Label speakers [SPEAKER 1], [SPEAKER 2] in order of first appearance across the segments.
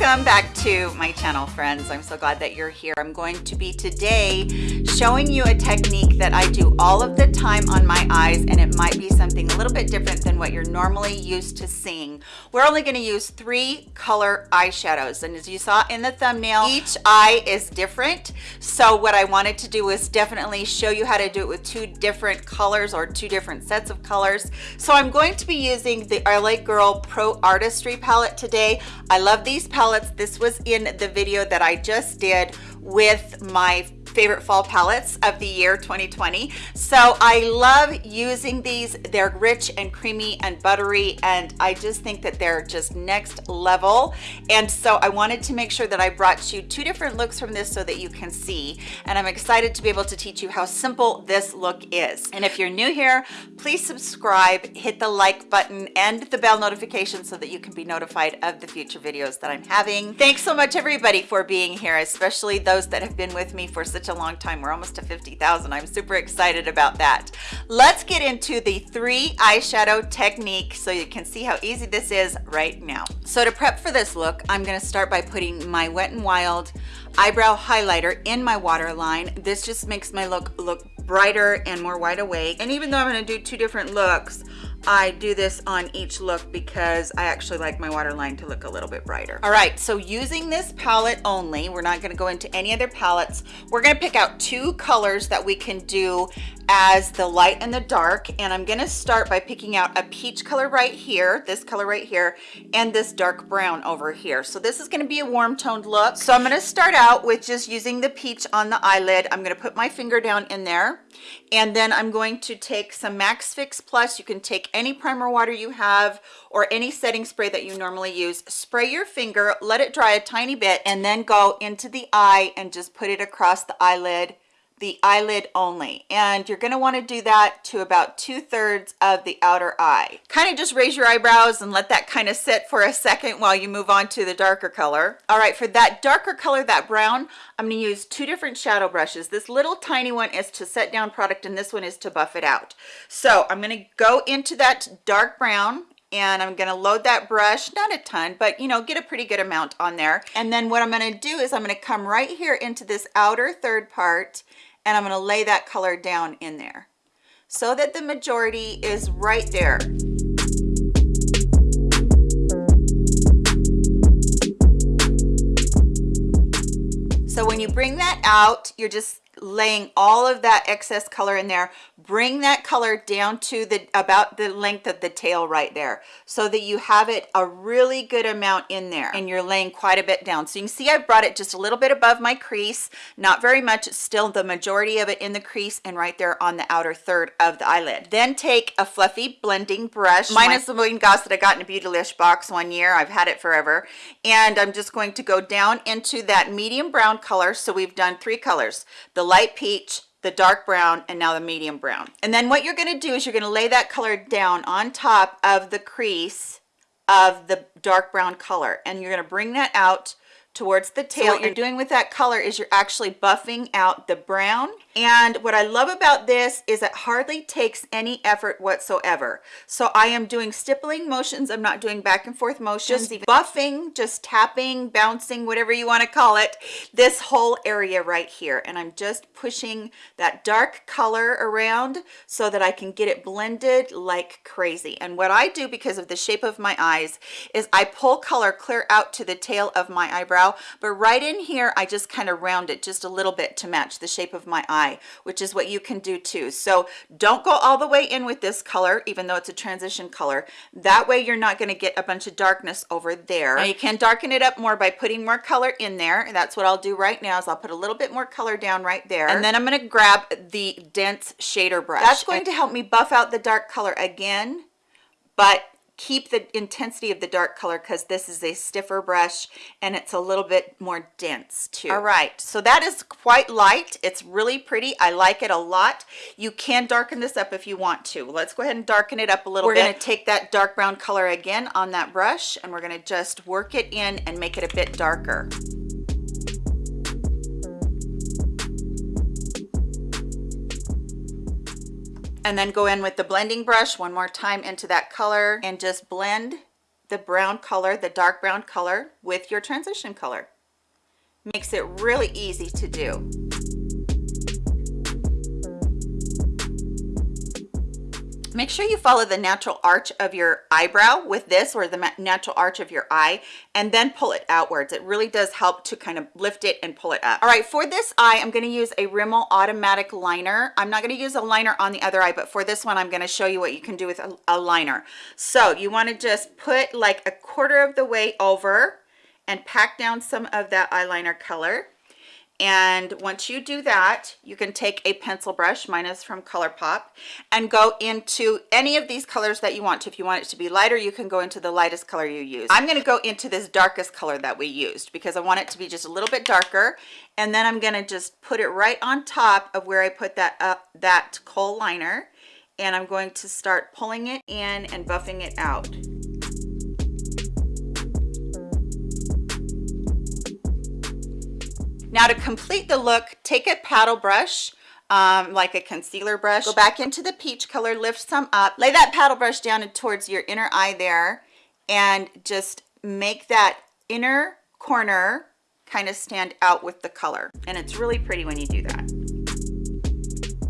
[SPEAKER 1] welcome back to my channel friends. I'm so glad that you're here. I'm going to be today showing you a technique that i do all of the time on my eyes and it might be something a little bit different than what you're normally used to seeing. We're only going to use three color eyeshadows and as you saw in the thumbnail each eye is different. So what i wanted to do was definitely show you how to do it with two different colors or two different sets of colors. So i'm going to be using the la girl pro artistry palette today. I love these palettes this was in the video that i just did with my favorite fall palettes of the year 2020 so i love using these. They're rich and creamy and buttery and i just think that they're just next level. And so i wanted to make sure that i brought you two different looks from this so that you can see. And i'm excited to be able to teach you how simple this look is. And if you're new here please subscribe hit the like button and the bell notification so that you can be notified of the future videos that i'm having. Thanks so much everybody for being here especially those that have been with me for such a long time. We're almost to 50,000 I'm super excited about that. Let's get into the three eyeshadow technique so you can see how easy this is right now. So to prep for this look I'm going to start by putting my Wet n Wild eyebrow highlighter in my waterline. This just makes my look look brighter and more wide awake. And even though I'm going to do two different looks I do this on each look because I actually like my waterline to look a little bit brighter. All right, so using this palette only, we're not gonna go into any other palettes. We're gonna pick out two colors that we can do as the light and the dark and I'm going to start by picking out a peach color right here this color right here and this dark brown over here so this is going to be a warm toned look so I'm going to start out with just using the peach on the eyelid I'm going to put my finger down in there and then I'm going to take some Max Fix Plus you can take any primer water you have or any setting spray that you normally use spray your finger let it dry a tiny bit and then go into the eye and just put it across the eyelid the eyelid only. And you're going to want to do that to about two-thirds of the outer eye. Kind of just raise your eyebrows and let that kind of sit for a second while you move on to the darker color. All right for that darker color that brown i'm going to use two different shadow brushes. This little tiny one is to set down product and this one is to buff it out. So i'm going to go into that dark brown and I'm to load that brush not a ton but you know get a pretty good amount on there and then what I'm to do is I'm to come right here into this outer third part and I'm to lay that color down in there so that the majority is right there. So when you bring that out, you're just laying all of that excess color in there bring that color down to the about the length of the tail right there so that you have it a really good amount in there and you're laying quite a bit down. So you can see i brought it just a little bit above my crease not very much it's still the majority of it in the crease and right there on the outer third of the eyelid. Then take a fluffy blending brush. Mine is the Wayne Goss that i got in a beautylish box one year. I've had it forever. And i'm just going to go down into that medium brown color. So we've done three colors the light peach the dark brown and now the medium brown. And then what you're going to do is you're going to lay that color down on top of the crease of the dark brown color. And you're going to bring that out towards the tail. so what you're doing with that color is you're actually buffing out the brown. And what I love about this is it hardly takes any effort whatsoever. So I am doing stippling motions. I'm not doing back and forth motions. Just buffing just tapping bouncing whatever you want to call it this whole area right here. And I'm just pushing that dark color around so that I can get it blended like crazy. And what I do because of the shape of my eyes is I pull color clear out to the tail of my eyebrow but right in here I just kind of round it just a little bit to match the shape of my eye eye which is what you can do too. So don't go all the way in with this color even though it's a transition color. That way you're not going to get a bunch of darkness over there. Now you can darken it up more by putting more color in there. And that's what I'll do right now is I'll put a little bit more color down right there. And then I'm going to grab the dense shader brush. That's going to help me buff out the dark color again but keep the intensity of the dark color because this is a stiffer brush and it's a little bit more dense too. All right. So that is quite light. It's really pretty. I like it a lot. You can darken this up if you want to. Let's go ahead and darken it up a little bit. we're going to take that dark brown color again on that brush and we're going to just work it in and make it a bit darker and then go in with the blending brush one more time into that color and just blend the brown color, the dark brown color with your transition color. Makes it really easy to do. Make sure you follow the natural arch of your eyebrow with this or the natural arch of your eye and then pull it outwards. It really does help to kind of lift it and pull it up. All right for this eye i'm going to use a rimmel automatic liner. I'm not going to use a liner on the other eye but for this one i'm going to show you what you can do with a, a liner. So you want to just put like a quarter of the way over and pack down some of that eyeliner color and once you do that you can take a pencil brush mine is from ColourPop and go into any of these colors that you want to. if you want it to be lighter you can go into the lightest color you use. I'm going to go into this darkest color that we used because I want it to be just a little bit darker. And then I'm going to just put it right on top of where I put that up that kohl liner. And I'm going to start pulling it in and buffing it out Now to complete the look, take a paddle brush, um, like a concealer brush, go back into the peach color, lift some up, lay that paddle brush down towards your inner eye there, and just make that inner corner kind of stand out with the color. And it's really pretty when you do that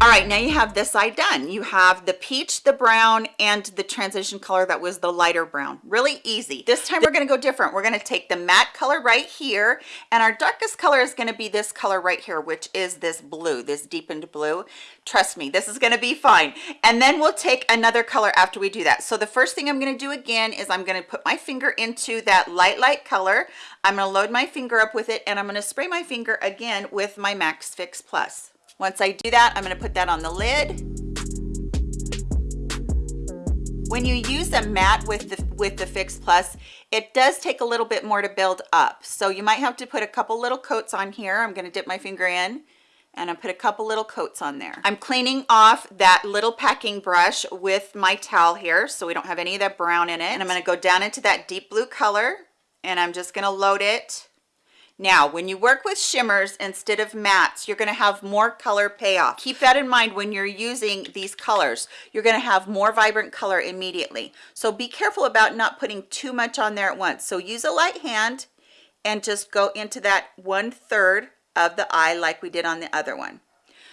[SPEAKER 1] all right now you have this side done. You have the peach the brown and the transition color that was the lighter brown. Really easy. This time we're going to go different. We're going to take the matte color right here and our darkest color is going to be this color right here which is this blue this deepened blue. Trust me this is going to be fine. And then we'll take another color after we do that. So the first thing i'm going to do again is i'm going to put my finger into that light light color. I'm going to load my finger up with it and i'm going to spray my finger again with my max fix plus once I do that, I'm going to put that on the lid. When you use a matte with the with the Fix Plus, it does take a little bit more to build up. So you might have to put a couple little coats on here. I'm going to dip my finger in and I put a couple little coats on there. I'm cleaning off that little packing brush with my towel here so we don't have any of that brown in it. And I'm going to go down into that deep blue color and I'm just going to load it now, when you work with shimmers instead of mattes, you're going to have more color payoff. Keep that in mind when you're using these colors. You're going to have more vibrant color immediately. So be careful about not putting too much on there at once. So use a light hand and just go into that one third of the eye like we did on the other one.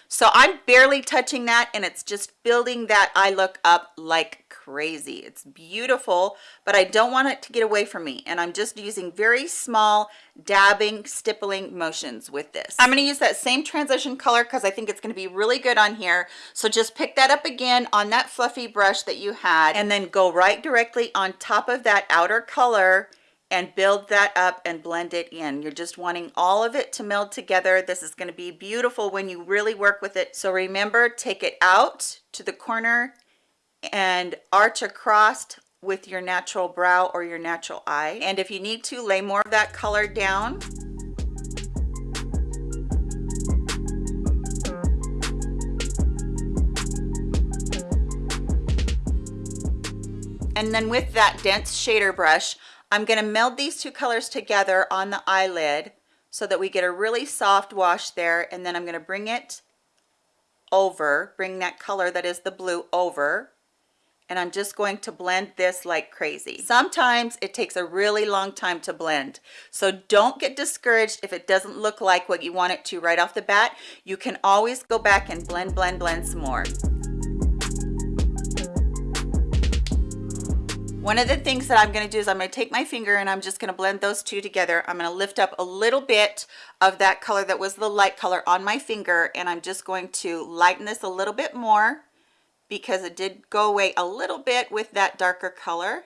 [SPEAKER 1] So I'm barely touching that and it's just building that eye look up like crazy. It's beautiful, but I don't want it to get away from me. And I'm just using very small dabbing, stippling motions with this. I'm gonna use that same transition color because I think it's gonna be really good on here. So just pick that up again on that fluffy brush that you had and then go right directly on top of that outer color and build that up and blend it in. You're just wanting all of it to meld together. This is gonna be beautiful when you really work with it. So remember, take it out to the corner and arch across with your natural brow or your natural eye. And if you need to, lay more of that color down. And then with that dense shader brush, I'm going to meld these two colors together on the eyelid so that we get a really soft wash there and then I'm going to bring it over bring that color that is the blue over and I'm just going to blend this like crazy. Sometimes it takes a really long time to blend. So don't get discouraged if it doesn't look like what you want it to right off the bat. You can always go back and blend blend blend some more. One of the things that i'm going to do is i'm going to take my finger and i'm just going to blend those two together. I'm going to lift up a little bit of that color that was the light color on my finger and i'm just going to lighten this a little bit more because it did go away a little bit with that darker color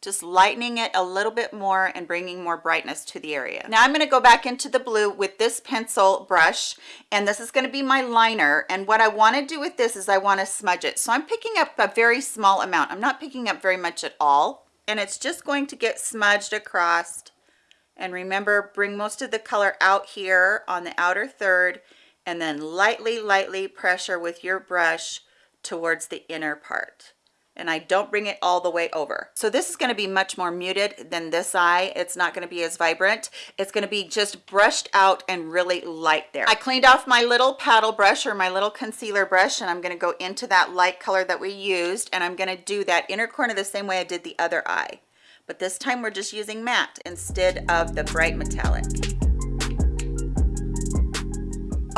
[SPEAKER 1] just lightening it a little bit more and bringing more brightness to the area. Now I'm going to go back into the blue with this pencil brush and this is going to be my liner and what I want to do with this is I want to smudge it. So I'm picking up a very small amount. I'm not picking up very much at all and it's just going to get smudged across and remember bring most of the color out here on the outer third and then lightly lightly pressure with your brush towards the inner part and I don't bring it all the way over. So this is going to be much more muted than this eye. It's not going to be as vibrant. It's going to be just brushed out and really light there. I cleaned off my little paddle brush or my little concealer brush and I'm going to go into that light color that we used and I'm going to do that inner corner the same way I did the other eye but this time we're just using matte instead of the bright metallic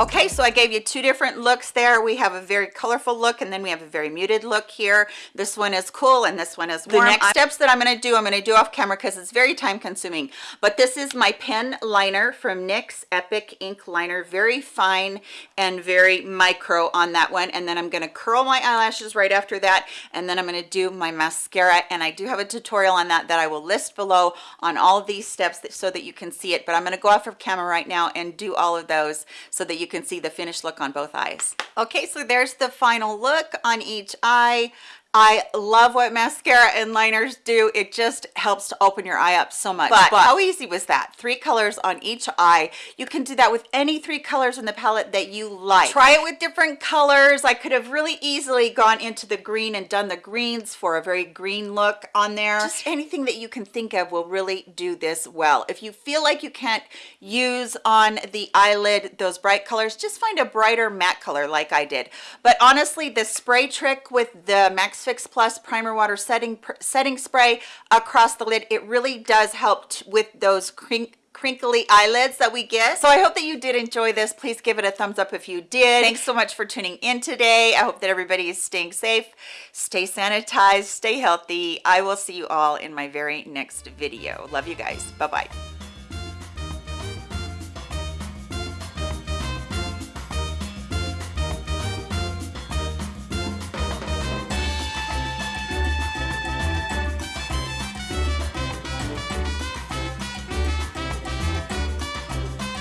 [SPEAKER 1] okay so i gave you two different looks there. We have a very colorful look and then we have a very muted look here. This one is cool and this one is warm. the next steps that i'm going to do i'm going to do off camera because it's very time consuming but this is my pen liner from nyx epic ink liner. Very fine and very micro on that one. And then i'm going to curl my eyelashes right after that and then i'm going to do my mascara. And i do have a tutorial on that that i will list below on all of these steps that, so that you can see it. But i'm going to go off of camera right now and do all of those so that you can see the finished look on both eyes. Okay so there's the final look on each eye I love what mascara and liners do. It just helps to open your eye up so much. But, but, how easy was that? Three colors on each eye. You can do that with any three colors in the palette that you like. Try it with different colors. I could have really easily gone into the green and done the greens for a very green look on there. Just anything that you can think of will really do this well. If you feel like you can't use on the eyelid those bright colors, just find a brighter matte color like I did. But honestly, the spray trick with the Max Fix Plus Primer Water Setting Setting Spray across the lid. It really does help with those crink crinkly eyelids that we get. So i hope that you did enjoy this. Please give it a thumbs up if you did. Thanks so much for tuning in today. I hope that everybody is staying safe stay sanitized stay healthy. I will see you all in my very next video. Love you guys. Bye bye